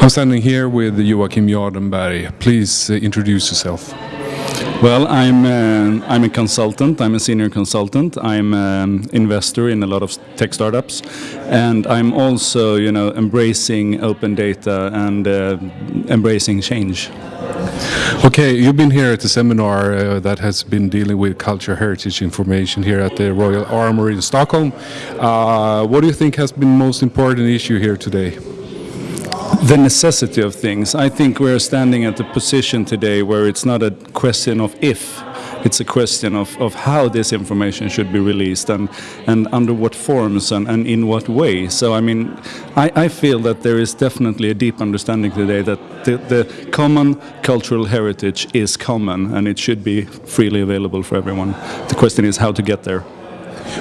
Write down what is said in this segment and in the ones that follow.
I'm standing here with Joakim Jardenberg. Please uh, introduce yourself. Well, I'm uh, I'm a consultant. I'm a senior consultant. I'm an investor in a lot of tech startups, and I'm also, you know, embracing open data and uh, embracing change. Okay, you've been here at the seminar uh, that has been dealing with culture heritage information here at the Royal Armoury in Stockholm. Uh, what do you think has been most important issue here today? The necessity of things. I think we're standing at a position today where it's not a question of if, it's a question of, of how this information should be released and, and under what forms and, and in what way. So, I mean, I, I feel that there is definitely a deep understanding today that the, the common cultural heritage is common and it should be freely available for everyone. The question is how to get there.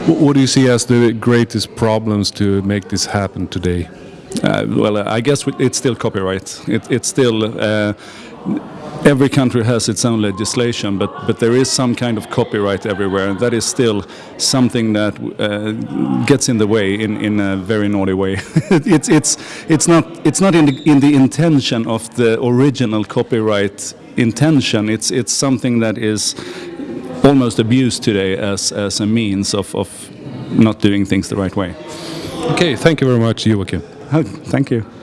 What do you see as the greatest problems to make this happen today? Uh, well, I guess it's still copyright. It, it's still uh, every country has its own legislation, but but there is some kind of copyright everywhere, and that is still something that uh, gets in the way in, in a very naughty way. it's it's it's not it's not in the in the intention of the original copyright intention. It's it's something that is almost abused today as as a means of of not doing things the right way. Okay, thank you very much, Joakim. Thank you.